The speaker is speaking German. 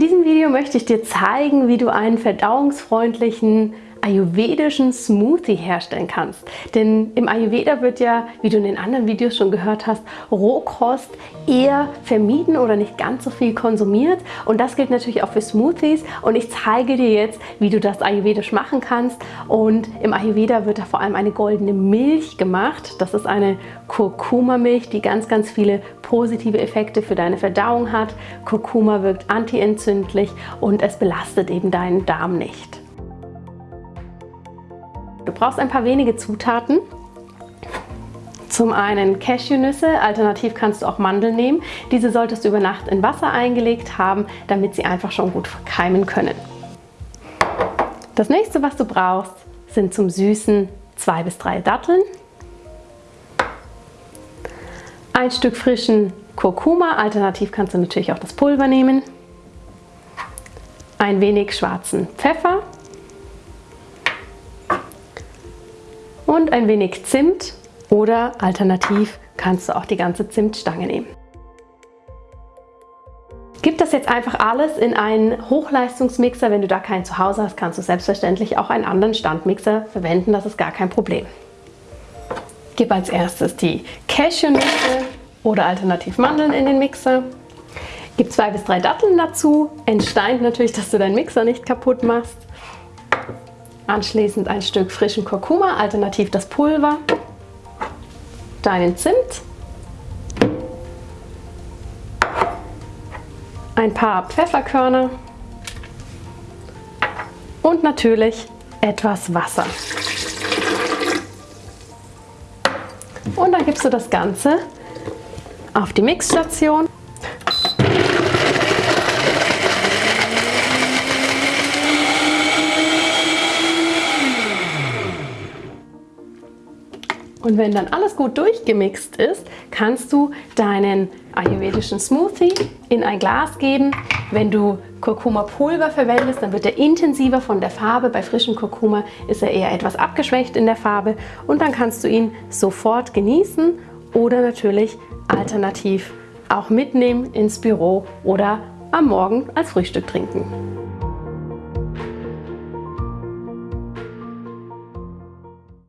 In diesem Video möchte ich dir zeigen, wie du einen verdauungsfreundlichen ayurvedischen Smoothie herstellen kannst. Denn im Ayurveda wird ja, wie du in den anderen Videos schon gehört hast, Rohkost eher vermieden oder nicht ganz so viel konsumiert. Und das gilt natürlich auch für Smoothies. Und ich zeige dir jetzt, wie du das ayurvedisch machen kannst. Und im Ayurveda wird da vor allem eine goldene Milch gemacht. Das ist eine Kurkuma-Milch, die ganz, ganz viele positive Effekte für deine Verdauung hat. Kurkuma wirkt antientzündlich und es belastet eben deinen Darm nicht. Du brauchst ein paar wenige Zutaten. Zum einen Cashewnüsse, alternativ kannst du auch Mandeln nehmen. Diese solltest du über Nacht in Wasser eingelegt haben, damit sie einfach schon gut verkeimen können. Das nächste, was du brauchst, sind zum Süßen zwei bis drei Datteln, ein Stück frischen Kurkuma, alternativ kannst du natürlich auch das Pulver nehmen, ein wenig schwarzen Pfeffer und ein wenig Zimt oder alternativ kannst du auch die ganze Zimtstange nehmen. Gib das jetzt einfach alles in einen Hochleistungsmixer. Wenn du da keinen zu Hause hast, kannst du selbstverständlich auch einen anderen Standmixer verwenden. Das ist gar kein Problem. Gib als erstes die Cashewnüsse oder alternativ Mandeln in den Mixer. Gib zwei bis drei Datteln dazu. Entsteint natürlich, dass du deinen Mixer nicht kaputt machst. Anschließend ein Stück frischen Kurkuma, alternativ das Pulver, deinen Zimt, ein paar Pfefferkörner und natürlich etwas Wasser. Und dann gibst du das Ganze auf die Mixstation Und wenn dann alles gut durchgemixt ist, kannst du deinen ayurvedischen Smoothie in ein Glas geben. Wenn du Kurkuma-Pulver verwendest, dann wird er intensiver von der Farbe. Bei frischem Kurkuma ist er eher etwas abgeschwächt in der Farbe. Und dann kannst du ihn sofort genießen oder natürlich alternativ auch mitnehmen ins Büro oder am Morgen als Frühstück trinken.